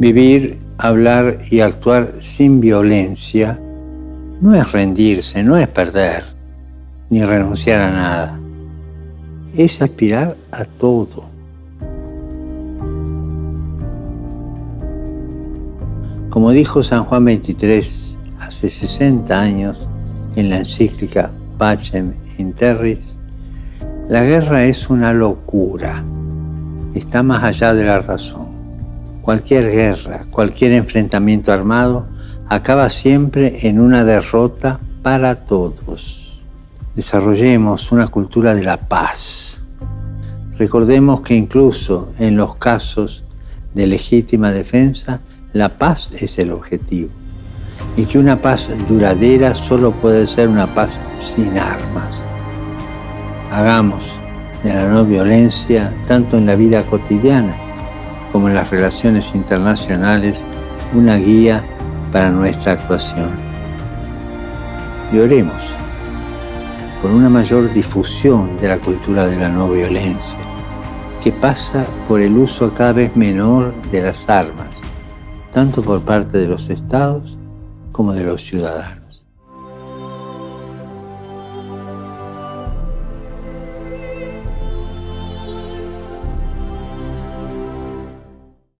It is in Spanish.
Vivir, hablar y actuar sin violencia no es rendirse, no es perder, ni renunciar a nada. Es aspirar a todo. Como dijo San Juan XXIII hace 60 años en la encíclica Pacem in Terris, la guerra es una locura, está más allá de la razón. Cualquier guerra, cualquier enfrentamiento armado acaba siempre en una derrota para todos. Desarrollemos una cultura de la paz. Recordemos que incluso en los casos de legítima defensa, la paz es el objetivo y que una paz duradera solo puede ser una paz sin armas. Hagamos de la no violencia, tanto en la vida cotidiana las relaciones internacionales, una guía para nuestra actuación. Y oremos por una mayor difusión de la cultura de la no violencia, que pasa por el uso cada vez menor de las armas, tanto por parte de los estados como de los ciudadanos.